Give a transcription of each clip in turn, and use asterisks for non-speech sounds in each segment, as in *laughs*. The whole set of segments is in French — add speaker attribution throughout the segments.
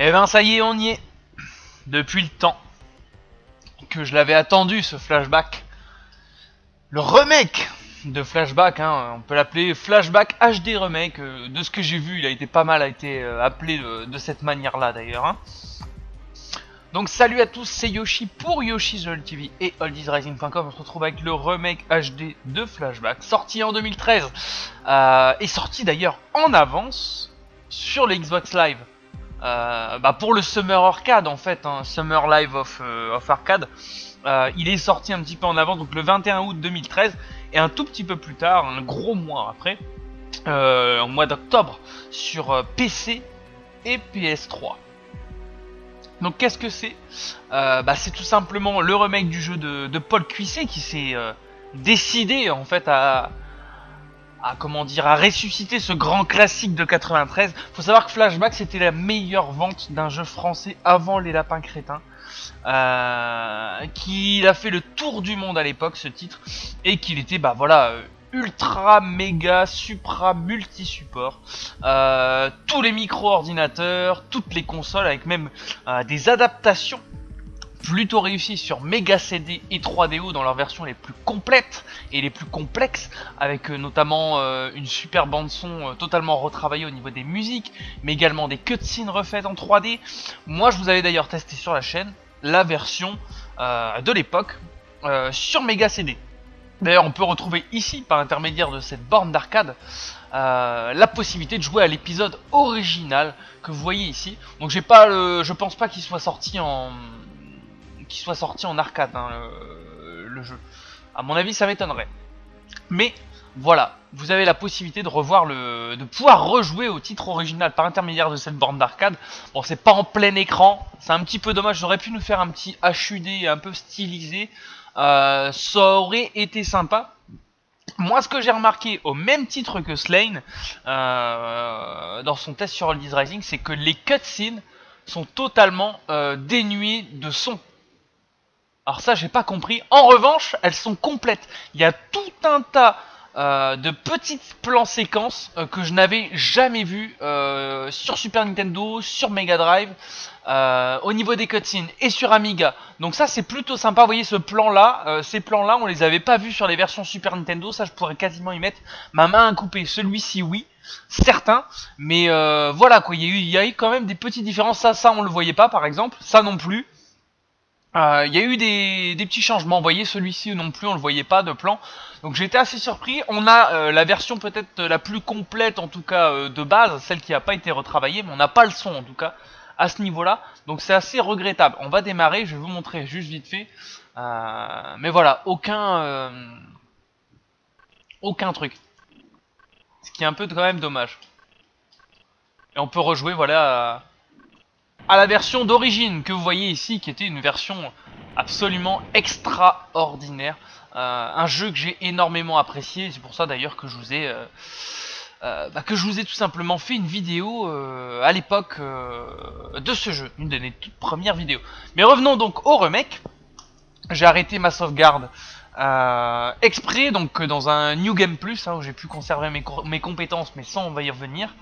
Speaker 1: Eh ben ça y est, on y est. Depuis le temps que je l'avais attendu ce flashback. Le remake de flashback, hein, on peut l'appeler flashback HD remake. euh, de ce que j'ai vu, il a été pas mal euh, appelé de, cette manière-là d'ailleurs. hein. Donc salut à tous, c'est Yoshi pour Yoshi's World TV et oldiesrising.com. On se retrouve avec le remake HD de Flashback, sorti en 2013 euh, et sorti d'ailleurs en avance sur le Xbox Live. Euh, bah pour le Summer Arcade en fait, hein, Summer Live of, euh, Arcade. Euh, il est sorti un petit peu en avance, donc le 21 août 2013, et un tout petit peu plus tard, un gros mois après, en mois d'octobre, sur PC et PS3. Donc qu'est-ce que c'est? Bah, C'est tout simplement le remake du jeu de, de Paul Cuisset qui s'est décidé en fait à, à comment dire à ressusciter ce grand classique de 93. Faut savoir que Flashback c'était la meilleure vente d'un jeu français avant les lapins crétins. Euh, qu'il a fait le tour du monde à l'époque ce titre et qu'il était bah voilà euh, ultra méga supra multi support euh, tous les micro ordinateurs toutes les consoles avec même euh, des adaptations plutôt réussies sur Mega CD et 3DO dans leurs versions les plus complètes et les plus complexes avec euh, notamment euh, une super bande son euh, totalement retravaillée au niveau des musiques mais également des cutscenes refaites en 3D moi je vous avais d'ailleurs testé sur la chaîne la version de l'époque sur Mega CD D'ailleurs, on peut retrouver ici, par l'intermédiaire de cette borne d'arcade, la possibilité de jouer à l'épisode original que vous voyez ici. Donc, j'ai pas, le, je pense pas qu'il soit sorti en, qu'il soit sorti en arcade hein, le, jeu. À mon avis, ça m'étonnerait. Mais voilà, vous avez la possibilité de revoir le, de pouvoir rejouer au titre original par intermédiaire de cette borne d'arcade. Bon, c'est pas en plein écran, c'est un petit peu dommage. J'aurais pu nous faire un petit HUD un peu stylisé. Euh, ça aurait été sympa. Moi, ce que j'ai remarqué, au même titre que Slane, euh, dans son test sur Oldies Rising, c'est que les cutscenes sont totalement euh, dénuées de son. Alors ça, j'ai pas compris. En revanche, elles sont complètes. Il y a tout un tas euh, de petites plans séquences euh, que je n'avais jamais vu euh, sur Super Nintendo, sur Mega Drive, au niveau des cutscenes et sur Amiga. Donc ça c'est plutôt sympa. Vous voyez ce plan là, ces plans là, on les avait pas vus sur les versions Super Nintendo. Ça je pourrais quasiment y mettre ma main à couper. Celui-ci oui, certain. Mais voilà quoi, il y a eu, il y a eu quand même des petites différences. Ça, ça on le voyait pas par exemple. Ça non plus. Euh, Il y a eu des, petits changements. Vous voyez, celui-ci non plus, on le voyait pas de plan. Donc j'étais assez surpris. On a euh, la version peut-être la plus complète, en tout cas euh, de base, celle qui n'a pas été retravaillée, mais on n'a pas le son en tout cas à ce niveau-là. Donc c'est assez regrettable. On va démarrer. Je vais vous montrer juste vite fait. Mais voilà, aucun aucun truc. Ce qui est un peu quand même dommage. Et on peut rejouer voilà à, la version d'origine que vous voyez ici, qui était une version absolument extraordinaire. Euh, un jeu que j'ai énormément apprécié, c'est pour ça d'ailleurs que je vous ai euh, euh, bah, que je vous ai tout simplement fait une vidéo à l'époque de ce jeu, une de mes toutes premières vidéos. Mais revenons donc au remake. J'ai arrêté ma sauvegarde exprès, donc dans un New Game Plus, hein, où j'ai pu conserver mes, co- mes compétences, mais sans on va y revenir.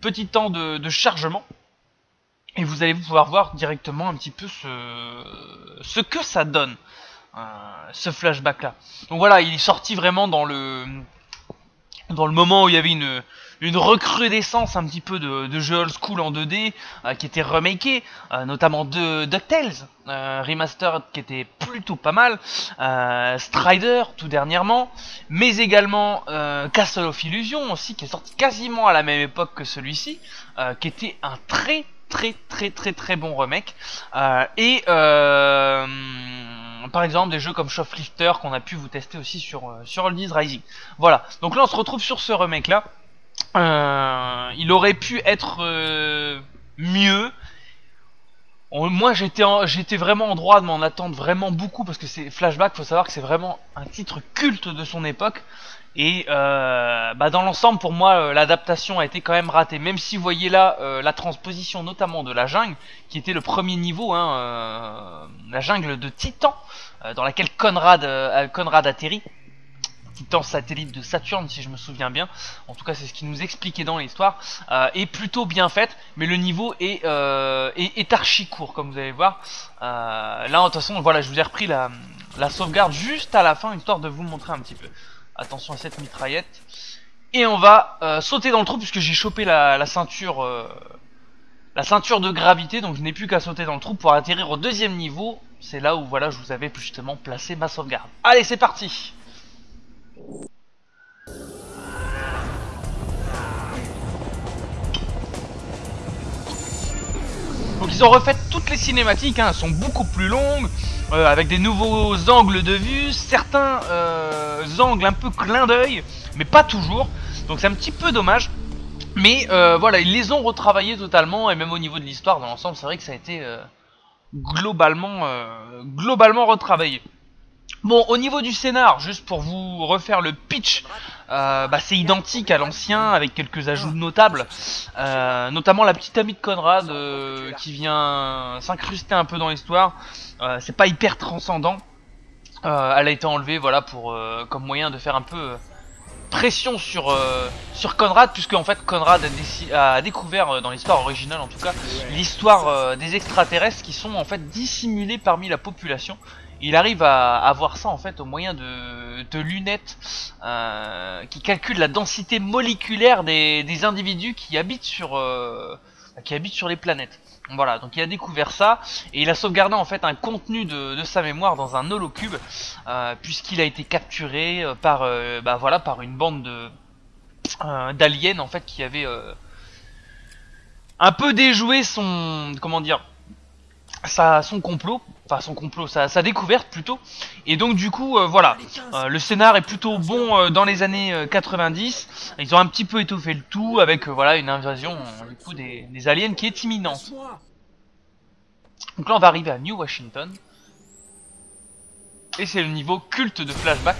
Speaker 1: Petit temps de chargement. Et vous allez pouvoir voir directement un petit peu ce, que ça donne, euh, ce flashback là. Donc voilà, il est sorti vraiment dans le, dans le moment où il y avait une, une recrudescence un petit peu de, jeux old school en 2D euh, qui étaient remakés, euh, notamment de DuckTales, remastered qui était plutôt pas mal, Strider tout dernièrement, mais également Castle of Illusion aussi qui est sorti quasiment à la même époque que celui-ci, qui était un très très très très très bon remake Euh, et euh, par exemple des jeux comme Shoplifter qu'on a pu vous tester aussi sur euh, sur Oldies Rising. Voilà. Donc là on se retrouve sur ce remake là. Il aurait pu être mieux. Moi j'étais j'étais vraiment en droit de m'en attendre vraiment beaucoup parce que c'est Flashback, faut savoir que c'est vraiment un titre culte de son époque. Et euh, bah dans l'ensemble, pour moi, euh, l'adaptation a été quand même ratée. Même si vous voyez là euh, la transposition, notamment de la jungle, qui était le premier niveau, hein, euh, la jungle de Titan, euh, dans laquelle Conrad, Conrad atterrit. titan satellite de Saturne si je me souviens bien. En tout cas c'est ce qui nous expliquait dans l'histoire. Est plutôt bien faite, mais le niveau est, euh, est, archi court comme vous allez voir. Là de toute façon voilà je vous ai repris la, la sauvegarde juste à la fin histoire de vous montrer un petit peu. Attention à cette mitraillette. Et on va euh, sauter dans le trou puisque j'ai chopé la, ceinture la ceinture de gravité donc je n'ai plus qu'à sauter dans le trou pour atterrir au deuxième niveau. C'est là où voilà je vous avais justement placé ma sauvegarde. Allez c'est parti. Donc ils ont refait toutes les cinématiques, hein, elles sont beaucoup plus longues, euh, avec des nouveaux angles de vue, certains euh, angles un peu clin d'œil, mais pas toujours. Donc c'est un petit peu dommage. Mais euh, voilà, ils les ont retravaillés totalement, et même au niveau de l'histoire, dans l'ensemble, c'est vrai que ça a été globalement, globalement retravaillé. Bon, au niveau du scénar, juste pour vous refaire le pitch, euh, bah, c'est identique à l'ancien avec quelques ajouts notables, euh, notamment la petite amie de Conrad euh, qui vient s'incruster un peu dans l'histoire. c'est pas hyper transcendant. elle a été enlevée, voilà, pour comme moyen de faire un peu pression sur Conrad, puisque en fait Conrad a, a découvert dans l'histoire originale en tout cas l'histoire des extraterrestres qui sont en fait dissimulés parmi la population il arrive à avoir ça en fait au moyen de, lunettes euh, qui calculent la densité moléculaire des, individus qui habitent sur euh, qui habitent sur les planètes. Voilà, donc il a découvert ça et il a sauvegardé en fait un contenu de, sa mémoire dans un holocube euh, puisqu'il a été capturé par bah voilà par une bande de d'aliens en fait qui avait un peu déjoué son comment dire son complot, enfin son complot, sa, sa découverte plutôt. Et donc du coup, euh, voilà, euh, le scénar est plutôt bon euh, dans les années 90. Ils ont un petit peu étoffé le tout avec voilà une invasion du coup des, des, aliens qui est imminente. Donc là, on va arriver à New Washington. Et c'est le niveau culte de flashback.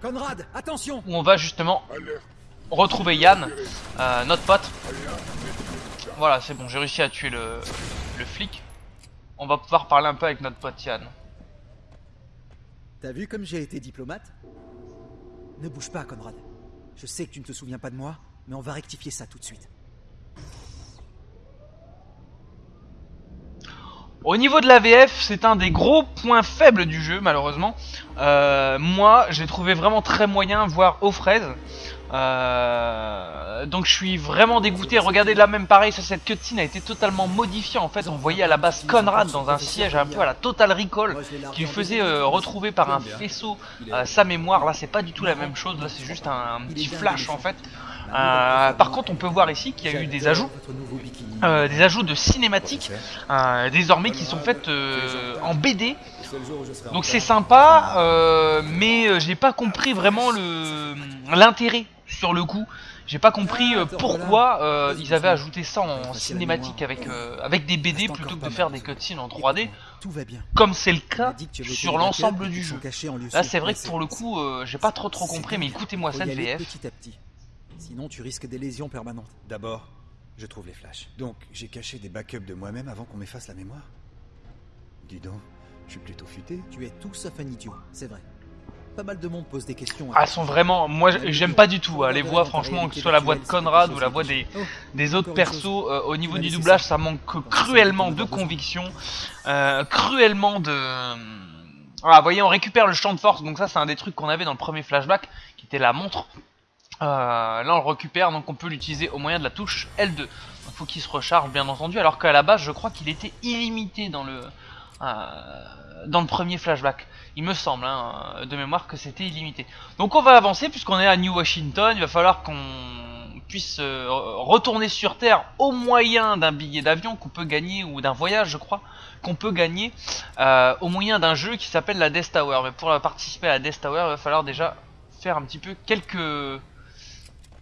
Speaker 2: Conrad, attention
Speaker 1: Où on va justement retrouver Yann, notre pote. Voilà, c'est bon, j'ai réussi à tuer le, le flic on va pouvoir parler un peu avec notre pote Yann.
Speaker 2: T'as vu comme j'ai été diplomate? Ne bouge pas, Conrad. Je sais que tu ne te souviens pas de moi, mais on va rectifier ça tout de suite.
Speaker 1: Au niveau de la VF, c'est un des gros points faibles du jeu, malheureusement. Euh, moi, j'ai trouvé vraiment très moyen, voire aux fraises. Euh, donc je suis vraiment dégoûté. Regardez là même pareil, cette cutscene a été totalement modifiée. En fait, on voyait à la base Conrad dans un siège un peu à la Total Recall qui lui faisait euh, retrouver par un faisceau euh, sa mémoire. Là, c'est pas du tout la même chose. Là, c'est juste un, petit flash en fait. par contre, on peut voir ici qu'il y a eu des ajouts, des ajouts de cinématiques désormais qui sont faites en BD. Donc c'est sympa, mais j'ai pas compris vraiment l'intérêt sur le coup. J'ai pas compris euh, pourquoi euh, ils avaient ajouté ça en cinématique avec, euh, avec des BD plutôt que de faire des cutscenes en 3D. Comme c'est le cas sur l'ensemble du jeu. Là c'est vrai que pour le coup j'ai pas trop trop compris mais écoutez-moi cette VF.
Speaker 2: Sinon tu risques des lésions permanentes.
Speaker 3: D'abord, je trouve les flashs. Donc j'ai caché des backups de moi-même avant qu'on m'efface la mémoire Dis donc, je suis plutôt futé.
Speaker 2: Tu es tout sauf un idiot, c'est vrai pas mal de monde pose des questions.
Speaker 1: Ah, elles sont vraiment. Moi, j'aime pas du tout. Hein, les voix, franchement, que ce soit la voix de Conrad ou la voix des, des autres persos, euh, au niveau du doublage, ça manque cruellement de conviction, euh, cruellement de. Voilà, vous voyez, on récupère le champ de force, donc ça, c'est un des trucs qu'on avait dans le premier flashback, qui était la montre. Euh, là, on le récupère, donc on peut l'utiliser au moyen de la touche L2. Il faut qu'il se recharge, bien entendu, alors qu'à la base, je crois qu'il était illimité dans le dans le premier flashback. Il me semble, hein, de mémoire, que c'était illimité. Donc on va avancer, puisqu'on est à New Washington, il va falloir qu'on puisse euh, retourner sur Terre au moyen d'un billet d'avion qu'on peut gagner, ou d'un voyage je crois, qu'on peut gagner euh, au moyen d'un jeu qui s'appelle la Death Tower. Mais pour participer à la Death Tower, il va falloir déjà faire un petit peu quelques,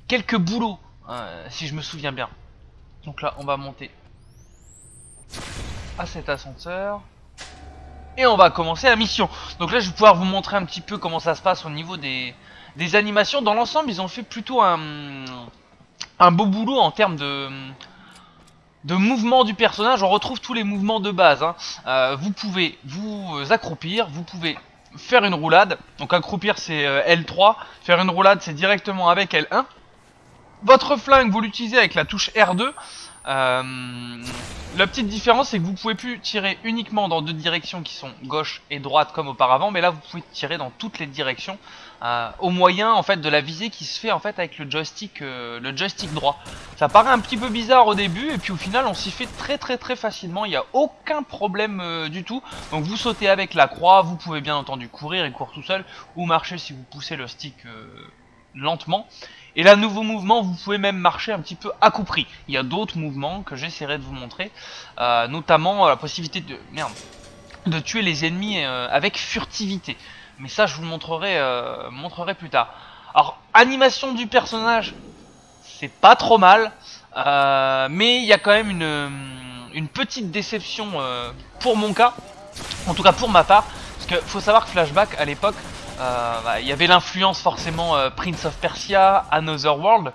Speaker 1: quelques boulots, hein, si je me souviens bien. Donc là, on va monter à cet ascenseur. Et on va commencer la mission. Donc là, je vais pouvoir vous montrer un petit peu comment ça se passe au niveau des, des animations. Dans l'ensemble, ils ont fait plutôt un, un beau boulot en termes de, de mouvement du personnage. On retrouve tous les mouvements de base. Hein. Euh, vous pouvez vous accroupir, vous pouvez faire une roulade. Donc accroupir c'est euh, L3, faire une roulade c'est directement avec L1. Votre flingue vous l'utilisez avec la touche R2. Euh, la petite différence c'est que vous pouvez plus tirer uniquement dans deux directions qui sont gauche et droite comme auparavant, mais là vous pouvez tirer dans toutes les directions euh, au moyen en fait de la visée qui se fait en fait avec le joystick, euh, le joystick droit. Ça paraît un petit peu bizarre au début et puis au final on s'y fait très très très facilement. Il n'y a aucun problème euh, du tout. Donc vous sautez avec la croix, vous pouvez bien entendu courir et courir tout seul ou marcher si vous poussez le stick lentement. Et là, nouveau mouvement, vous pouvez même marcher un petit peu à coup pris. Il y a d'autres mouvements que j'essaierai de vous montrer, notamment la possibilité de merde, de tuer les ennemis avec furtivité. Mais ça, je vous le montrerai, euh, montrerai plus tard. Alors, animation du personnage, c'est pas trop mal. Euh, mais il y a quand même une, une petite déception euh, pour mon cas. En tout cas pour ma part. Parce que faut savoir que Flashback, à l'époque, bah, il y avait l'influence forcément Prince of Persia, Another World.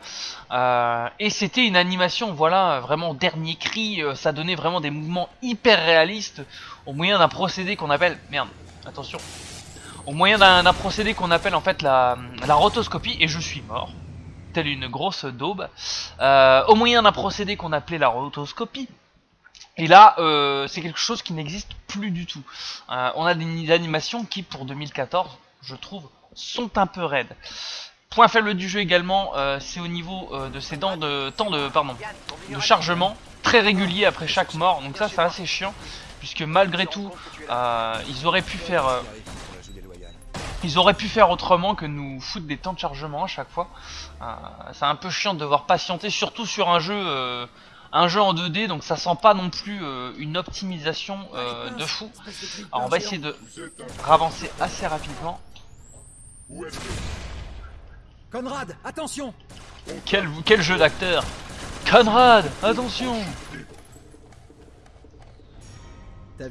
Speaker 1: et c'était une animation, voilà, vraiment dernier cri. ça donnait vraiment des mouvements hyper réalistes. Au moyen d'un procédé qu'on appelle... Merde, attention au moyen d'un procédé qu'on appelle en fait la, rotoscopie, et je suis mort, telle une grosse daube, euh, au moyen d'un procédé qu'on appelait la rotoscopie, et là, euh, c'est quelque chose qui n'existe plus du tout. Euh, on a des animations qui, pour 2014, je trouve, sont un peu raides. Point faible du jeu également, c'est au niveau de ces dents de temps de pardon de chargement très régulier après chaque mort. Donc ça, c'est assez chiant puisque malgré tout, ils auraient pu faire ils auraient pu faire autrement que nous foutre des temps de chargement à chaque fois. Euh, c'est un peu chiant de devoir patienter, surtout sur un jeu, euh, un jeu en 2D, donc ça sent pas non plus euh, une optimisation de fou. Alors on va essayer de ravancer assez rapidement.
Speaker 2: Conrad, attention
Speaker 1: Quel, quel jeu d'acteur Conrad, attention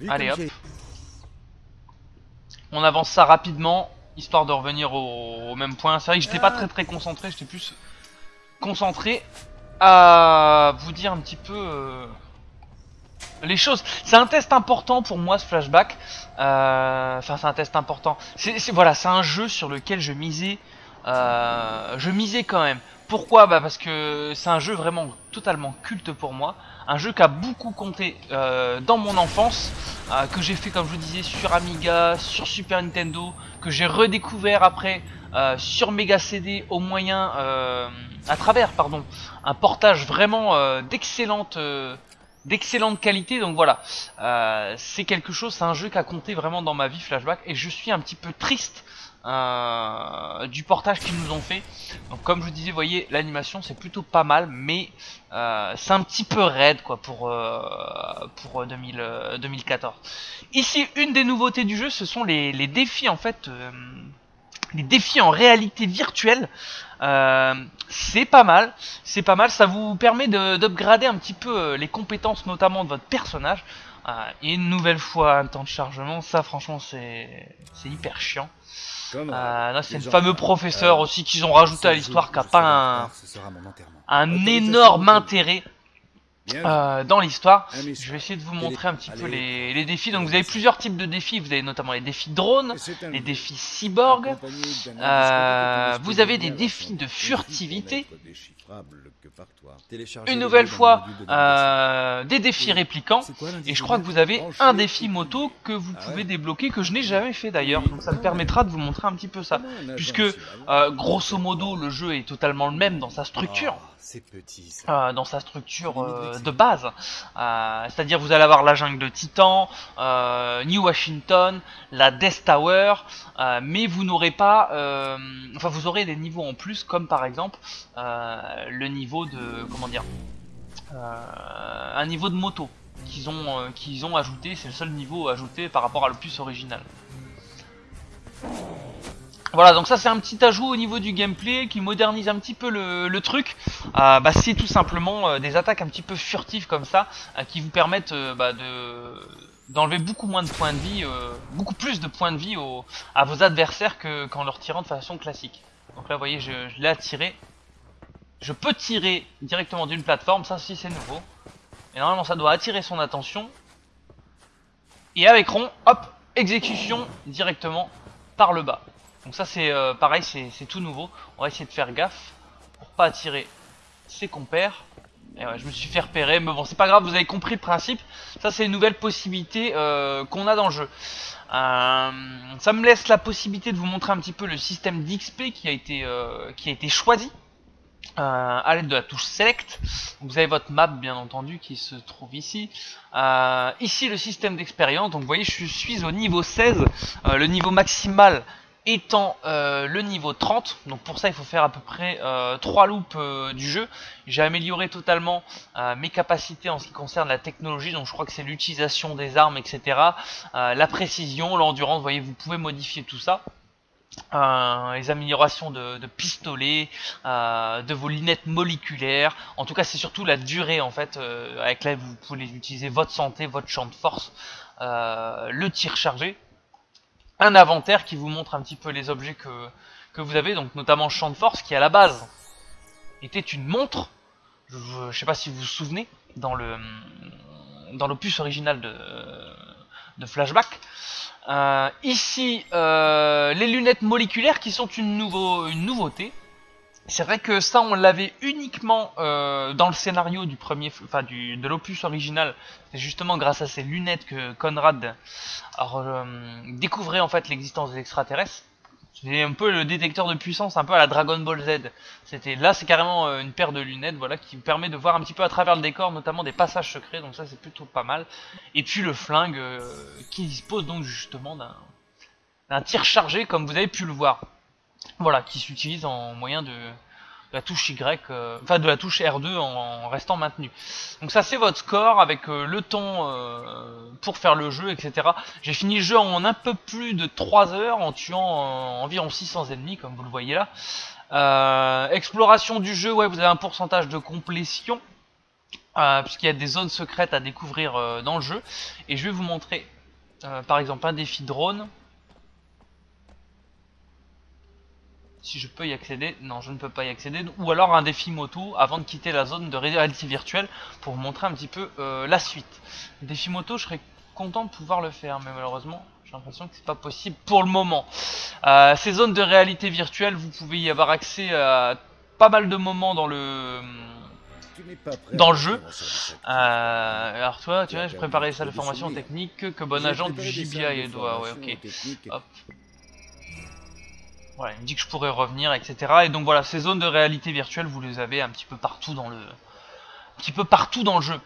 Speaker 1: Allez hop. On avance ça rapidement histoire de revenir au, même point. C'est vrai que j'étais pas très très concentré, j'étais plus concentré à vous dire un petit peu euh, les choses. C'est un test important pour moi ce flashback. Euh, enfin c'est un test important. C'est voilà, c'est un jeu sur lequel je misais, euh, je misais quand même. Pourquoi? Bah parce que c'est un jeu vraiment totalement culte pour moi. Un jeu qui a beaucoup compté euh, dans mon enfance, que j'ai fait comme je vous disais sur Amiga, sur Super Nintendo, que j'ai redécouvert après sur Mega CD au moyen, à travers pardon, un portage vraiment d'excellente d'excellente qualité donc voilà c'est quelque chose c'est un jeu qui a compté vraiment dans ma vie flashback et je suis un petit peu triste euh, du portage qu'ils nous ont fait. Donc comme je vous disais, vous voyez, l'animation c'est plutôt pas mal, mais euh, c'est un petit peu raide quoi pour, euh, pour 2014. Ici, une des nouveautés du jeu, ce sont les, défis en fait, les défis en réalité virtuelle. C'est pas mal, c'est pas mal, ça vous permet d'upgrader un petit peu les compétences notamment de votre personnage. et une nouvelle fois un temps de chargement, ça franchement c'est hyper chiant. Euh, là, c'est le fameux professeur euh, aussi qu'ils ont rajouté à l'histoire qui a pas un, énorme intérêt. Euh, dans l'histoire. Je vais essayer de vous montrer un petit peu les, défis. Donc vous avez plusieurs types de défis. Vous avez notamment les défis drone, les défis cyborg. vous avez des défis de furtivité. Une nouvelle fois, euh, des défis répliquants. Et je crois que vous avez un défi moto que vous ah pouvez débloquer, que je n'ai jamais fait d'ailleurs. Donc ça me permettra de vous montrer un petit peu ça. Puisque, euh, grosso modo, le jeu est totalement le même dans sa structure.
Speaker 3: Ah, c'est petit,
Speaker 1: euh, dans sa structure euh, de base. Euh, c'est-à-dire vous allez avoir la jungle de Titan, New Washington, la Death Tower, mais vous n'aurez pas... enfin vous aurez des niveaux en plus comme par exemple le niveau de... comment dire Un niveau de moto qu'ils ont, qu'ils ont ajouté, c'est le seul niveau ajouté par rapport à l'opus original. Voilà, donc ça c'est un petit ajout au niveau du gameplay qui modernise un petit peu le, truc. Euh, bah, c'est tout simplement euh, des attaques un petit peu furtives comme ça, euh, qui vous permettent bah, de d'enlever beaucoup moins de points de vie, beaucoup plus de points de vie à vos adversaires qu'en leur tirant de façon classique. Donc là vous voyez je, l'ai attiré. Je peux tirer directement d'une plateforme, ça aussi c'est nouveau. Et normalement ça doit attirer son attention. Et avec rond, hop, exécution directement par le bas. Donc ça c'est euh, pareil, c'est tout nouveau. On va essayer de faire gaffe pour pas attirer ses compères. Et ouais, je me suis fait repérer, mais bon, c'est pas grave, vous avez compris le principe. Ça, c'est une nouvelle possibilité euh, qu'on a dans le jeu. Euh, ça me laisse la possibilité de vous montrer un petit peu le système d'XP qui a été choisi à l'aide de la touche Select. Vous avez votre map, bien entendu, qui se trouve ici. Ici, le système d'expérience. Donc, vous voyez, je suis au niveau 16, euh, le niveau maximal étant euh, le niveau 30. Donc pour ça, il faut faire à peu près euh, 3 loops euh, du jeu. J'ai amélioré totalement euh, mes capacités en ce qui concerne la technologie. Donc je crois que c'est l'utilisation des armes, etc. Euh, la précision, l'endurance. Vous voyez, vous pouvez modifier tout ça. Euh, les améliorations de, de pistolets, euh, de vos lunettes moléculaires. En tout cas, c'est surtout la durée en fait euh, avec laquelle vous pouvez utiliser votre santé, votre champ de force, euh, le tir chargé un inventaire qui vous montre un petit peu les objets que, vous avez, donc notamment Champ de Force qui à la base était une montre. Je, je sais pas si vous vous souvenez dans le dans l'opus original de, de Flashback. Euh, ici, euh, les lunettes moléculaires qui sont une, nouveau, une nouveauté. C'est vrai que ça, on l'avait uniquement euh, dans le scénario du premier, enfin du de l'opus original. C'est justement grâce à ces lunettes que Conrad euh, découvrait en fait l'existence des extraterrestres. C'était un peu le détecteur de puissance, un peu à la Dragon Ball Z. C'était là, c'est carrément euh, une paire de lunettes, voilà, qui permet de voir un petit peu à travers le décor, notamment des passages secrets. Donc ça, c'est plutôt pas mal. Et puis le flingue euh, qui dispose donc justement d'un tir chargé, comme vous avez pu le voir. Voilà, qui s'utilise en moyen de, la touche Y, euh, enfin de la touche R2 en, restant maintenu. Donc ça c'est votre score avec euh, le temps euh, pour faire le jeu, etc. J'ai fini le jeu en un peu plus de 3 heures en tuant environ 600 ennemis, comme vous le voyez là. Exploration du jeu, ouais, vous avez un pourcentage de complétion, puisqu'il y a des zones secrètes à découvrir dans le jeu. Et je vais vous montrer, par exemple, un défi drone. Si je peux y accéder. Non, je ne peux pas y accéder. Ou alors un défi moto avant de quitter la zone de réalité virtuelle pour vous montrer un petit peu euh, la suite. Défi moto, je serais content de pouvoir le faire, mais malheureusement, j'ai l'impression que c'est pas possible pour le moment. Euh, ces zones de réalité virtuelle, vous pouvez y avoir accès à pas mal de moments dans le dans le jeu. Euh, alors toi, tu vois, je préparais ça de formation technique que bon agent du GBI doit. Ouais, ok. Hop. Voilà, il me dit que je pourrais revenir, etc. Et donc voilà, ces zones de réalité virtuelle, vous les avez un petit peu partout dans le, un petit peu partout dans le jeu,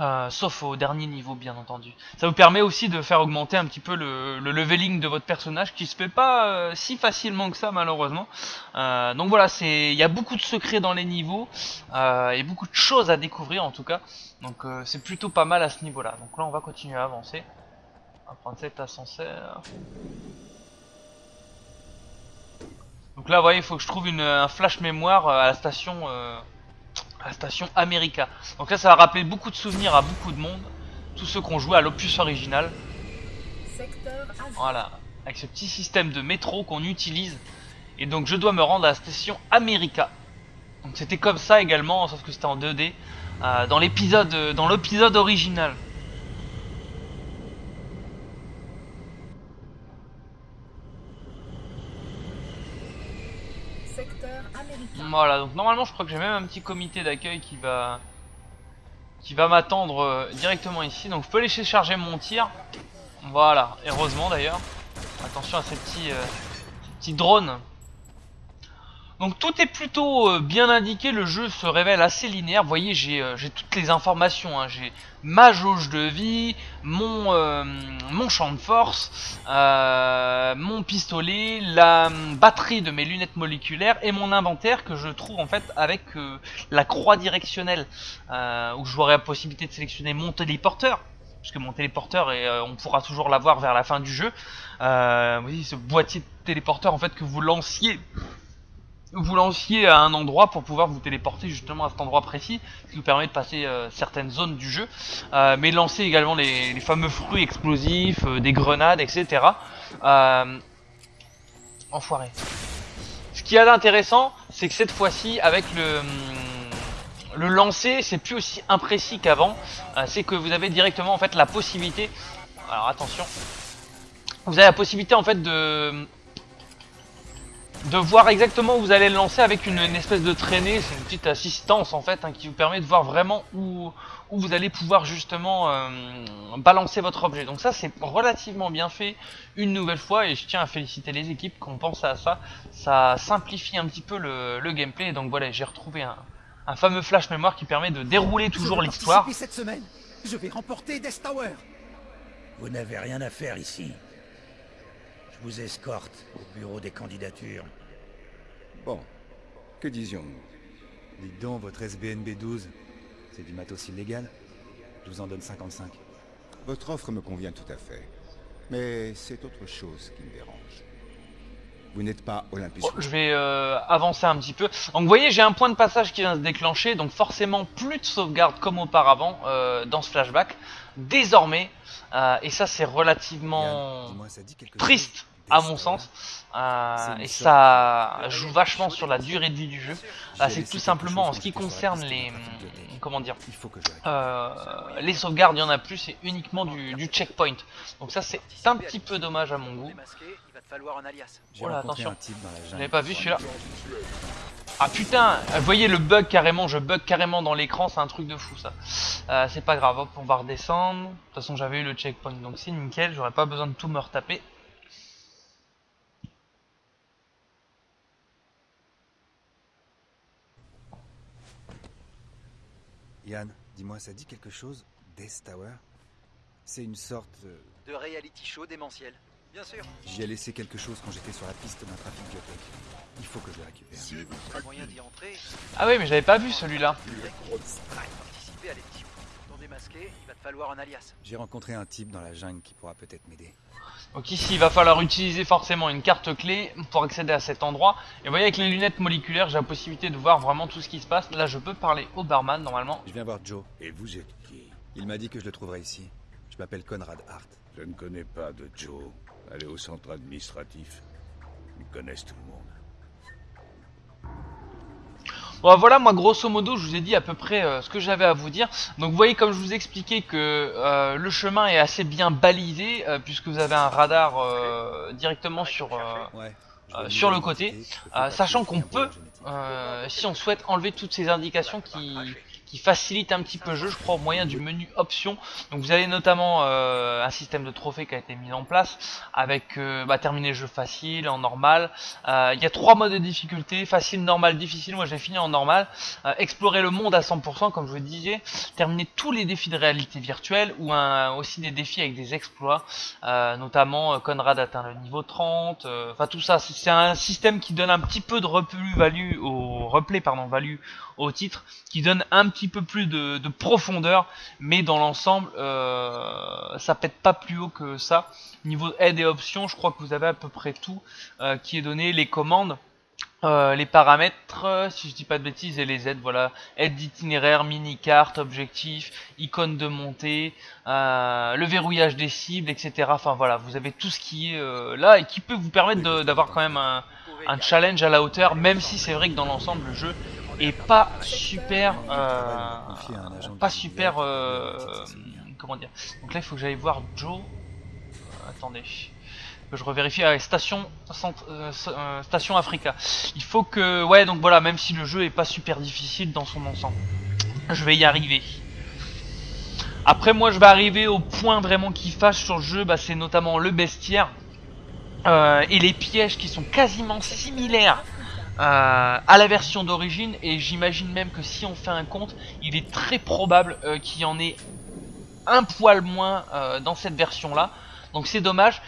Speaker 1: euh, sauf au dernier niveau, bien entendu. Ça vous permet aussi de faire augmenter un petit peu le, le leveling de votre personnage, qui se fait pas euh, si facilement que ça, malheureusement. Euh, donc voilà, c'est, il y a beaucoup de secrets dans les niveaux et beaucoup de choses à découvrir en tout cas. Donc c'est plutôt pas mal à ce niveau-là. Donc là, on va continuer à avancer. On va prendre cet ascenseur. Donc là, vous voyez, il faut que je trouve une, un flash mémoire euh, à la station, euh, à la station America. Donc là, ça va rappeler beaucoup de souvenirs à beaucoup de monde, tous ceux qui ont joué à l'opus original. Voilà, avec ce petit système de métro qu'on utilise. Et donc, je dois me rendre à la station America. Donc c'était comme ça également, sauf que c'était en 2D euh, dans l'épisode, euh, dans l'épisode original. Voilà, donc normalement je crois que j'ai même un petit comité d'accueil qui va m'attendre euh, directement ici. Donc je peux laisser charger mon tir. Voilà, heureusement d'ailleurs. Attention à ces petits, euh, ces petits drones. Donc tout est plutôt euh, bien indiqué, le jeu se révèle assez linéaire. Vous voyez, j'ai euh, toutes les informations. hein. J'ai ma jauge de vie, mon, euh, champ de force, mon pistolet, la batterie de mes lunettes moléculaires et mon inventaire que je trouve en fait avec la croix directionnelle où j'aurai la possibilité de sélectionner mon téléporteur puisque mon téléporteur et on pourra toujours l'avoir vers la fin du jeu. Euh, oui, ce boîtier de téléporteur en fait que vous lanciez vous lanciez à un endroit pour pouvoir vous téléporter justement à cet endroit précis, ce qui vous permet de passer euh, certaines zones du jeu, euh, mais lancer également les, fameux fruits explosifs, euh, des grenades, etc. Enfoiré. Ce qu'il y a d'intéressant, c'est que cette fois-ci, avec le, hum, le lancer, c'est plus aussi imprécis qu'avant. C'est que vous avez directement en fait la possibilité. Alors attention. vous avez la possibilité en fait de de voir exactement où vous allez le lancer avec une, une espèce de traînée, c'est une petite assistance en fait hein, qui vous permet de voir vraiment où, où vous allez pouvoir justement euh, balancer votre objet. Donc ça c'est relativement bien fait une nouvelle fois et je tiens à féliciter les équipes qui ont pensé à ça. Ça simplifie un petit peu le, le gameplay donc voilà j'ai retrouvé un, un fameux flash mémoire qui permet de dérouler toujours l'histoire.
Speaker 2: participer cette semaine. Je vais remporter Death Tower.
Speaker 4: Vous n'avez rien à faire ici. Je vous escorte au bureau des candidatures.
Speaker 3: Bon, que disions-nous? Dites donc, votre SBNB 12, c'est du matos illégal Je vous en donne 55.
Speaker 5: Votre offre me convient tout à fait. Mais c'est autre chose qui me dérange. Vous n'êtes pas Olympus.
Speaker 1: Bon, je vais euh, avancer un petit peu. Donc vous voyez, j'ai un point de passage qui vient se déclencher, donc forcément plus de sauvegarde comme auparavant euh, dans ce flashback. Désormais, euh, et ça c'est
Speaker 3: Yann,
Speaker 1: relativement
Speaker 3: ça dit
Speaker 1: triste
Speaker 3: chose
Speaker 1: à mon sens, euh, et ça joue vachement sur la durée de vie du jeu. Euh, c'est tout simplement en ce qui concerne les,
Speaker 3: bibliothèque.
Speaker 1: comment dire,
Speaker 3: Il faut que je récupère.
Speaker 1: euh, les sauvegardes, il y en a plus, c'est uniquement du, du checkpoint. Donc ça c'est un petit peu dommage à mon goût.
Speaker 2: Démasqué, il va te falloir un alias.
Speaker 3: J'ai
Speaker 1: Voilà,
Speaker 3: rencontré
Speaker 1: attention.
Speaker 3: un type dans la jungle.
Speaker 1: J'avais pas vu celui-là. Ah putain, vous voyez le bug carrément, je bug carrément dans l'écran, c'est un truc de fou ça. Euh, c'est pas grave, hop, on va redescendre. De toute façon j'avais eu le checkpoint, donc c'est nickel, j'aurais pas besoin de tout me retaper.
Speaker 3: Yann, dis-moi, ça dit quelque chose Death Tower? C'est une sorte... euh,
Speaker 2: De reality show démentiel. Bien sûr.
Speaker 3: J'y ai laissé quelque chose quand j'étais sur la piste d'un trafic biotech. Il faut que je le récupère.
Speaker 2: Pas moyen d'y entrer.
Speaker 1: Ah oui mais j'avais pas vu celui-là.
Speaker 2: Participer à il va te falloir un alias.
Speaker 3: J'ai rencontré un type dans la jungle qui pourra peut-être m'aider.
Speaker 1: Donc ici il va falloir utiliser forcément une carte clé pour accéder à cet endroit. Et vous voyez avec les lunettes moléculaires j'ai la possibilité de voir vraiment tout ce qui se passe. Là je peux parler au barman normalement.
Speaker 3: Je viens voir Joe.
Speaker 5: Et vous êtes qui?
Speaker 3: Il m'a dit que je le trouverais ici. Je m'appelle Conrad Hart.
Speaker 5: Je ne connais pas de Joe. Allez au centre administratif. Ils connaissent tout le monde.
Speaker 1: Bon voilà moi grosso modo je vous ai dit à peu près euh, ce que j'avais à vous dire. Donc vous voyez comme je vous expliquais que euh, le chemin est assez bien balisé euh, Puisque vous avez un radar euh, directement sur, sur le côté, euh, sachant qu'on peut, euh, si on souhaite enlever toutes ces indications qui, qui facilitent un petit peu le jeu, je crois au moyen du menu options. Donc vous avez notamment euh, un système de trophées qui a été mis en place avec euh, bah, terminer le jeu facile, en normal. Euh, Il y a trois modes de difficulté, facile, normal, difficile. Moi j'ai fini en normal. Euh, explorer le monde à 100% comme je vous disais. Terminer tous les défis de réalité virtuelle ou un, aussi des défis avec des exploits. Euh, notamment euh, Conrad atteint le niveau 30. euh, Enfin tout ça, c'est un système qui donne un petit peu de replus-value au replay pardon value au titre, qui donne un petit peu plus de, de profondeur, mais dans l'ensemble, euh, ça pète pas plus haut que ça. Niveau aide et options, je crois que vous avez à peu près tout euh, qui est donné, les commandes. euh, les paramètres, si je dis pas de bêtises, et les aides, voilà, aide d'itinéraire, mini-carte, objectif, icône de montée, le verrouillage des cibles, etc. Enfin voilà, vous avez tout ce qui est là et qui peut vous permettre d'avoir quand même un, un challenge à la hauteur, même si c'est vrai que dans l'ensemble le jeu est pas super, euh, pas super, euh, comment dire. Donc là il faut que j'aille voir Joe. Attendez, je revérifie. Ah, station, euh, station Africa. Il faut que, ouais, donc voilà, même si le jeu est pas super difficile dans son ensemble, je vais y arriver. Après moi je vais arriver au point vraiment qui fâche sur le jeu, bah, c'est notamment le bestiaire et les pièges qui sont quasiment similaires euh, à la version d'origine et j'imagine même que si on fait un compte, il est très probable euh, qu'il y en ait un poil moins euh, dans cette version là. Donc c'est dommage,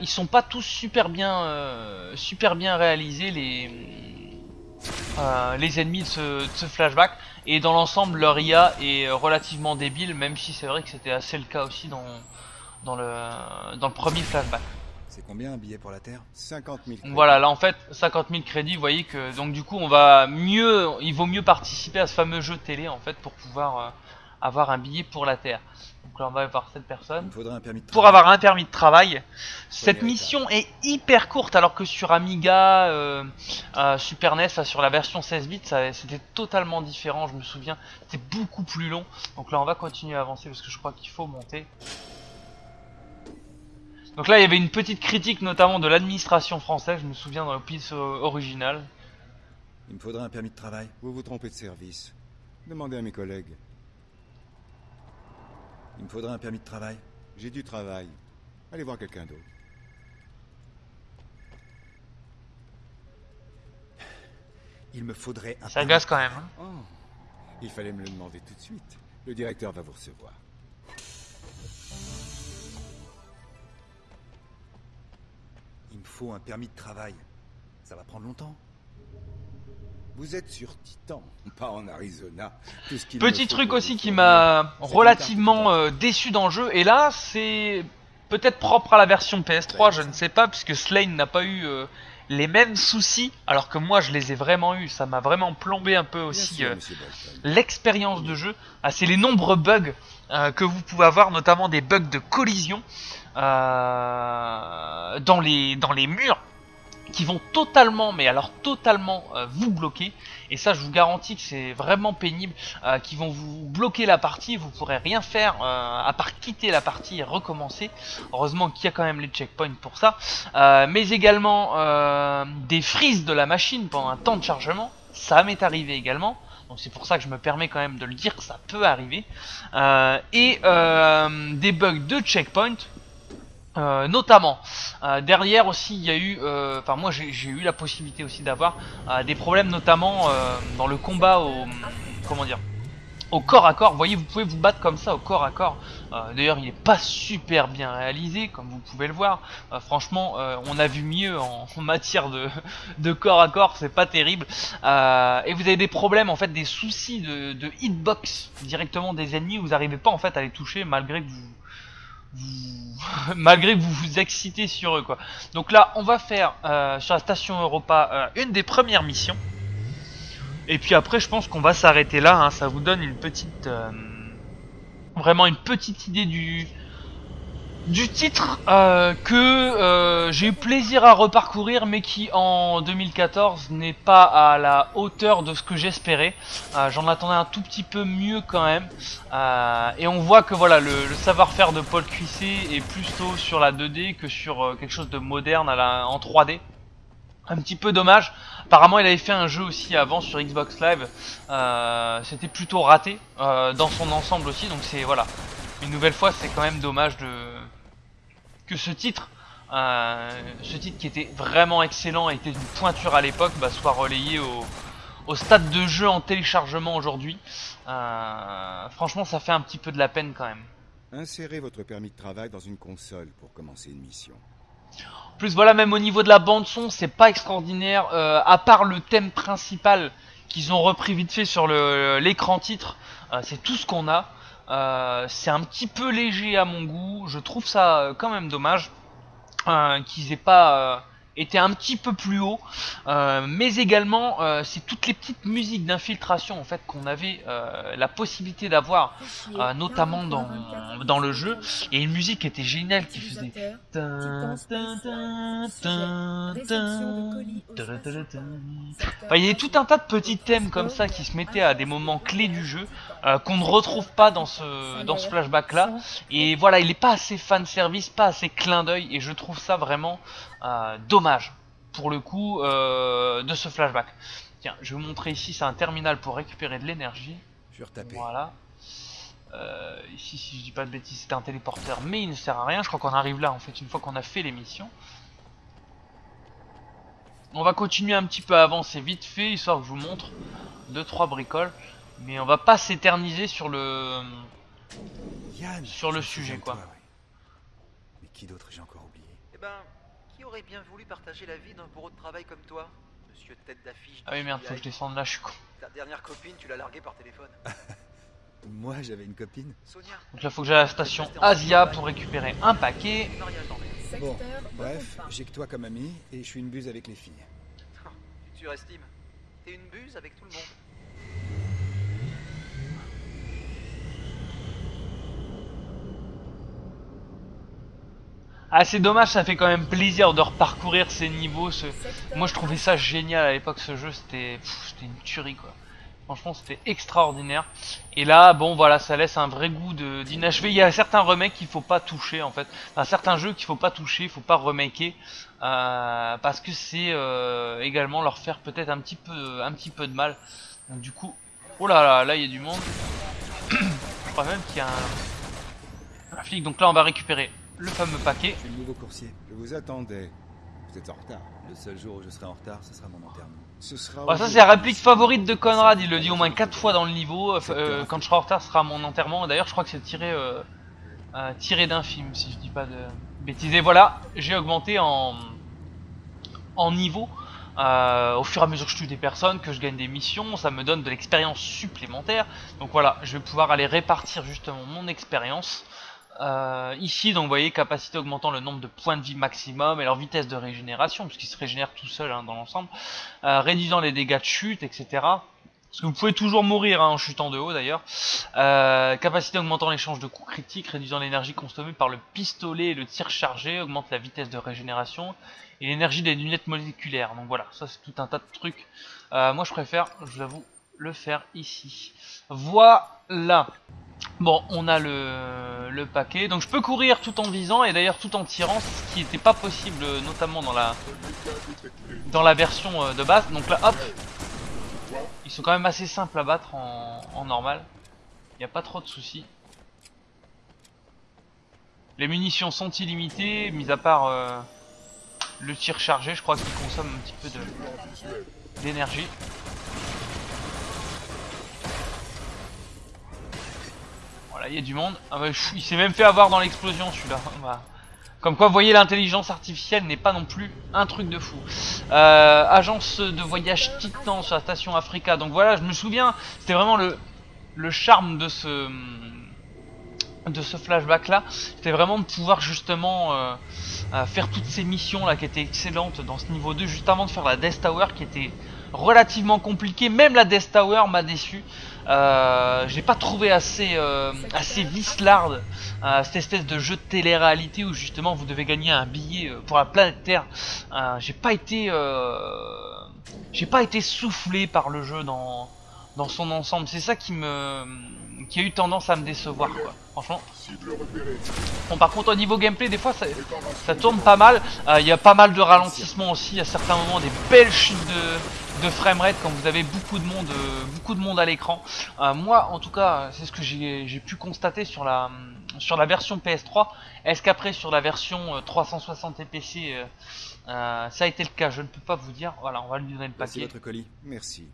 Speaker 1: ils sont pas tous super bien super bien réalisés les les ennemis de ce, de ce flashback et dans l'ensemble leur IA est relativement débile même si c'est vrai que c'était assez le cas aussi dans dans le dans le premier flashback.
Speaker 3: C'est combien un billet pour la Terre?
Speaker 5: 50 000.
Speaker 1: Donc Voilà, là en fait 50 000 crédits, vous voyez que donc du coup on va mieux, il vaut mieux participer à ce fameux jeu télé en fait pour pouvoir euh, avoir un billet pour la Terre. Donc là on va voir cette
Speaker 3: Il
Speaker 1: personne.
Speaker 3: me faudrait un permis de
Speaker 1: Pour
Speaker 3: travail.
Speaker 1: avoir un permis de travail, cette mission est hyper courte alors que sur Amiga, euh, euh, Super NES, enfin, sur la version 16 bits, c'était totalement différent. Je me souviens, c'était beaucoup plus long. Donc là on va continuer à avancer parce que je crois qu'il faut monter. Donc là, il y avait une petite critique notamment de l'administration française, je me souviens dans le piece euh, original.
Speaker 3: Il me faudrait un permis de travail.
Speaker 5: Vous vous trompez de service. Demandez à mes collègues.
Speaker 3: Il me faudrait un permis de travail.
Speaker 5: J'ai du travail. Allez voir quelqu'un d'autre.
Speaker 3: Il me faudrait un
Speaker 1: Ça
Speaker 3: permis
Speaker 1: agace quand même. hein.
Speaker 5: Oh, il fallait me le demander tout de suite. Le directeur va vous recevoir.
Speaker 3: Faut un permis de travail. Ça va prendre longtemps.
Speaker 5: Vous êtes sur Titan, *laughs* pas en Arizona. Tout ce qu'il
Speaker 1: Petit truc aussi qui m'a relativement euh, déçu dans le jeu, et là c'est peut-être propre à la version PS3, je ne sais pas, puisque Slane n'a pas eu euh, les mêmes soucis, alors que moi je les ai vraiment eu, ça m'a vraiment plombé un peu aussi euh, l'expérience de jeu. Ah, c'est les nombreux bugs euh, que vous pouvez avoir, notamment des bugs de collision euh, dans, les, dans les murs qui vont totalement, mais alors totalement euh, vous bloquer. Et ça, je vous garantis que c'est vraiment pénible, euh, qui vont vous bloquer la partie. Vous pourrez rien faire euh, à part quitter la partie et recommencer. Heureusement qu'il y a quand même les checkpoints pour ça. Euh, mais également euh, des frises de la machine pendant un temps de chargement. Ça m'est arrivé également. Donc c'est pour ça que je me permets quand même de le dire, ça peut arriver. Euh, et des bugs de checkpoint. Euh, notamment euh, derrière aussi il y a eu euh, enfin moi j'ai eu la possibilité aussi d'avoir euh, des problèmes notamment euh, dans le combat au comment dire au corps à corps. Vous voyez vous pouvez vous battre comme ça au corps à corps. D'ailleurs il est pas super bien réalisé comme vous pouvez le voir. Franchement on a vu mieux *laughs* en, matière de, de corps à corps c'est pas terrible. Et vous avez des problèmes en fait des soucis de, de hitbox directement des ennemis. Vous n'arrivez pas en fait à les toucher malgré que vous- *laughs* malgré que vous vous excitez sur eux quoi. Donc là, on va faire euh, sur la station Europa euh, une des premières missions. Et puis après, je pense qu'on va s'arrêter là. hein. Ça vous donne une petite, euh, vraiment une petite idée du du titre euh, que euh, j'ai eu plaisir à reparcourir, mais qui en 2014 n'est pas à la hauteur de ce que j'espérais. Euh, J'en attendais un tout petit peu mieux quand même. Euh, et on voit que voilà le, le savoir-faire de Paul Cuissé est plutôt sur la 2D que sur euh, quelque chose de moderne à la, en 3D. Un petit peu dommage. Apparemment, il avait fait un jeu aussi avant sur Xbox Live. Euh, C'était plutôt raté dans son ensemble aussi. Donc c'est voilà. Une nouvelle fois, c'est quand même dommage de que ce titre, euh, ce titre qui était vraiment excellent, était une pointure à l'époque, bah, soit relayé au, au stade de jeu en téléchargement aujourd'hui. Euh, franchement, ça fait un petit peu de la peine quand même.
Speaker 5: Insérez votre permis de travail dans une console pour commencer une mission.
Speaker 1: En plus voilà même au niveau de la bande son c'est pas extraordinaire euh, à part le thème principal qu'ils ont repris vite fait sur l'écran titre c'est tout ce qu'on a Euh, c'est un petit peu léger à mon goût. Je trouve ça euh, quand même dommage euh, qu'ils aient pas été un petit peu plus haut. Euh, mais également euh, c'est toutes les petites musiques d'infiltration en fait qu'on avait euh, la possibilité d'avoir notamment dans, dans le jeu. Et une musique qui était géniale qui faisait. Enfin, il y avait tout un tas de petits thèmes comme ça qui se mettaient à des moments clés du jeu qu'on ne retrouve pas dans ce dans ce flashback là et voilà il est pas assez fan service pas assez clin d'œil et je trouve ça vraiment dommage pour le coup euh, de ce flashback tiens je vais vous montrer ici c'est un terminal pour récupérer de l'énergie
Speaker 3: Je
Speaker 1: voilà. Euh, ici, si je dis pas de bêtises, c'était un téléporteur, mais il ne sert à rien. Je crois qu'on arrive là, en fait, une fois qu'on a fait les missions. On va continuer un petit peu à avancer vite fait, histoire que je vous montre deux trois bricoles. Mais on va pas s'éterniser sur le...
Speaker 3: Yann,
Speaker 1: sur le sujet, quoi.
Speaker 3: toi, ouais. Mais qui d'autre j'ai encore oublié?
Speaker 6: Eh ben, bien voulu partager la vie d'un bourreau de travail comme toi Monsieur tête d'affiche.
Speaker 1: Ah oui merde, faut que je descende là, je suis con.
Speaker 6: Ta dernière copine, tu l'as larguée par téléphone. *laughs*
Speaker 3: Moi j'avais une copine.
Speaker 6: Sonia,
Speaker 1: Donc là, faut que j'aille à la station Asia pour récupérer un paquet.
Speaker 3: Bon, bref, j'ai que toi comme ami et je suis une buse avec les filles. *laughs*
Speaker 6: Tu surestimes. T'es une buse avec tout le monde.
Speaker 1: Ah, c'est dommage, ça fait quand même plaisir de reparcourir ces niveaux. Ce... Moi, je trouvais ça génial à l'époque, ce jeu, c'était une tuerie, quoi. Franchement, c'était extraordinaire. Et là, bon, voilà, ça laisse un vrai goût d'inachevé. Il y a certains remakes qu'il faut pas toucher, en fait. Enfin, certains jeux qu'il faut pas toucher, il faut pas remaker. Euh, parce que c'est euh, également leur faire peut-être un petit peu un petit peu de mal. Donc, du coup, oh là là, là, il y a du monde. *coughs* Je crois même qu'il y a un flic. Donc là, on va récupérer le fameux paquet.
Speaker 2: Je suis le nouveau coursier.
Speaker 5: Je vous attendais. Vous êtes en retard.
Speaker 2: Le seul jour où je serai en retard, ce sera mon enterrement.
Speaker 5: Ce sera.
Speaker 1: Bah, ça c'est la réplique favorite de Conrad, il le dit au moins 4 fois dans le niveau. Euh, euh, quand je serai en retard, ce sera mon enterrement. D'ailleurs, je crois que c'est tiré, euh, euh, tiré d'un film, si je dis pas de bêtises. Et voilà, j'ai augmenté en, en niveau. euh, au fur et à mesure que je tue des personnes, que je gagne des missions, ça me donne de l'expérience supplémentaire. Donc voilà, je vais pouvoir aller répartir justement mon expérience. Euh, ici, donc vous voyez, capacité augmentant le nombre de points de vie maximum et leur vitesse de régénération, puisqu'ils se régénèrent tout seuls hein, dans l'ensemble, euh, réduisant les dégâts de chute, etc. Parce que vous pouvez toujours mourir hein, en chutant de haut d'ailleurs. Euh, capacité augmentant l'échange de coups critiques, réduisant l'énergie consommée par le pistolet et le tir chargé, augmente la vitesse de régénération et l'énergie des lunettes moléculaires. Donc voilà, ça c'est tout un tas de trucs. Moi je préfère, je vous le faire ici. Voilà. Bon, on a le, le paquet. Donc je peux courir tout en visant et d'ailleurs tout en tirant, ce qui n'était pas possible euh, notamment dans la dans la version euh, de base. Donc là, hop, ils sont quand même assez simples à battre en, normal. Il n'y a pas trop de soucis. Les munitions sont illimitées, mis à part euh, le tir chargé, je crois qu'il consomme un petit peu d'énergie. Voilà, il y a du monde. Ah il s'est même fait avoir dans l'explosion celui-là. *laughs* Comme quoi, vous voyez, l'intelligence artificielle n'est pas non plus un truc de fou. Euh, agence de voyage Titan sur la station Africa. Donc voilà, je me souviens, c'était vraiment le, charme de ce de ce flashback là c'était vraiment de pouvoir justement euh, euh, faire toutes ces missions là qui étaient excellentes dans ce niveau 2 juste avant de faire la Death Tower qui était relativement compliquée même la Death Tower m'a déçu euh, j'ai pas trouvé assez euh, assez vislarde euh, cette espèce de jeu de télé-réalité où justement vous devez gagner un billet euh, pour la planète Terre. Euh, j'ai pas été j'ai pas été soufflé par le jeu dans dans son ensemble. C'est ça qui me qui a eu tendance à me décevoir quoi franchement. Bon par contre au niveau gameplay des fois ça, ça tourne pas mal. Il y a pas mal de ralentissements aussi. À certains moments des belles chutes de, de framerate quand vous avez beaucoup de monde euh, beaucoup de monde à l'écran Euh, moi en tout cas c'est ce que j'ai pu constater sur la sur la version PS3 est-ce qu'après sur la version euh, 360 et PC euh, euh, ça a été le cas? Je ne peux pas vous dire voilà on va lui donner le
Speaker 2: Voici
Speaker 1: paquet
Speaker 2: votre colis.
Speaker 5: Merci.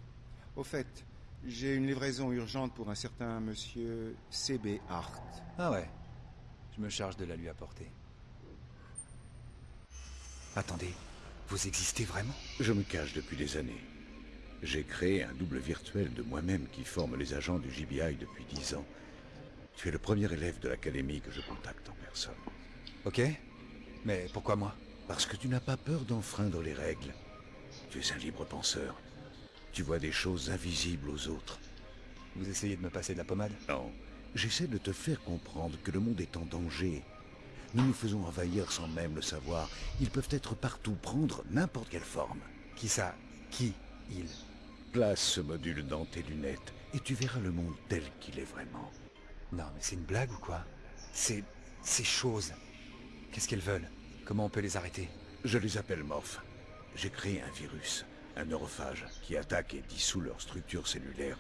Speaker 5: Au fait, j'ai une livraison urgente pour un certain monsieur CB Hart.
Speaker 2: Ah ouais. Je me charge de la lui apporter. Attendez, vous existez vraiment?
Speaker 7: Je me cache depuis des années. J'ai créé un double virtuel de moi-même qui forme les agents du GBI depuis dix ans. Tu es le premier élève de l'académie que je contacte en personne.
Speaker 2: Ok. Mais pourquoi moi?
Speaker 7: Parce que tu n'as pas peur d'enfreindre les règles. Tu es un libre penseur. Tu vois des choses invisibles aux autres.
Speaker 2: Vous essayez de me passer de la pommade?
Speaker 7: Non, j'essaie de te faire comprendre que le monde est en danger. Nous nous faisons envahir sans même le savoir. Ils peuvent être partout, prendre n'importe quelle forme.
Speaker 2: Qui ça? Qui? Il?
Speaker 7: Place ce module dans tes lunettes et tu verras le monde tel qu'il est vraiment.
Speaker 2: Non, mais c'est une blague ou quoi? C'est... ces choses. Qu'est-ce qu'elles veulent? Comment on peut les arrêter?
Speaker 7: Je les appelle morphes. J'ai créé un virus, un neurophage, qui attaque et dissout leur structure cellulaire.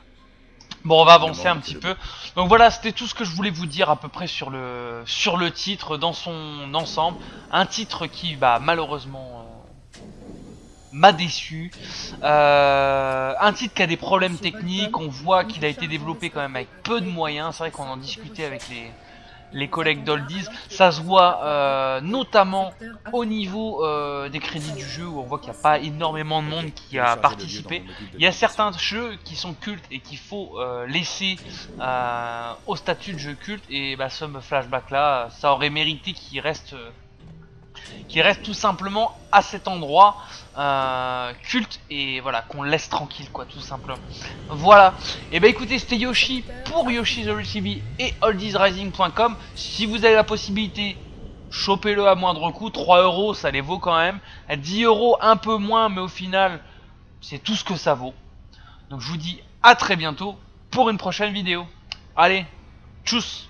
Speaker 1: Bon, on va avancer un petit peu. Donc voilà, c'était tout ce que je voulais vous dire à peu près sur le sur le titre dans son ensemble. Un titre qui, bah, malheureusement, euh, m'a déçu. Euh, un titre qui a des problèmes techniques. On voit qu'il a été développé quand même avec peu de moyens. C'est vrai qu'on en discutait avec les les collègues d'Oldies. Ça se voit euh, notamment au niveau euh, des crédits du jeu où on voit qu'il n'y a pas énormément de monde qui a participé. Il y a certains jeux qui sont cultes et qu'il faut euh, laisser au statut de jeu culte et bah, ce flashback là, ça aurait mérité qu'il reste, qu'il reste tout simplement à cet endroit euh, culte et voilà qu'on laisse tranquille quoi tout simplement. Voilà. Et bah écoutez c'était Yoshi pour Yoshi's Story TV et oldiesrising.com. Si vous avez la possibilité chopez-le à moindre coût, 3 euros ça les vaut quand même. À 10 euros un peu moins mais au final c'est tout ce que ça vaut. Donc je vous dis à très bientôt pour une prochaine vidéo. Allez, tchuss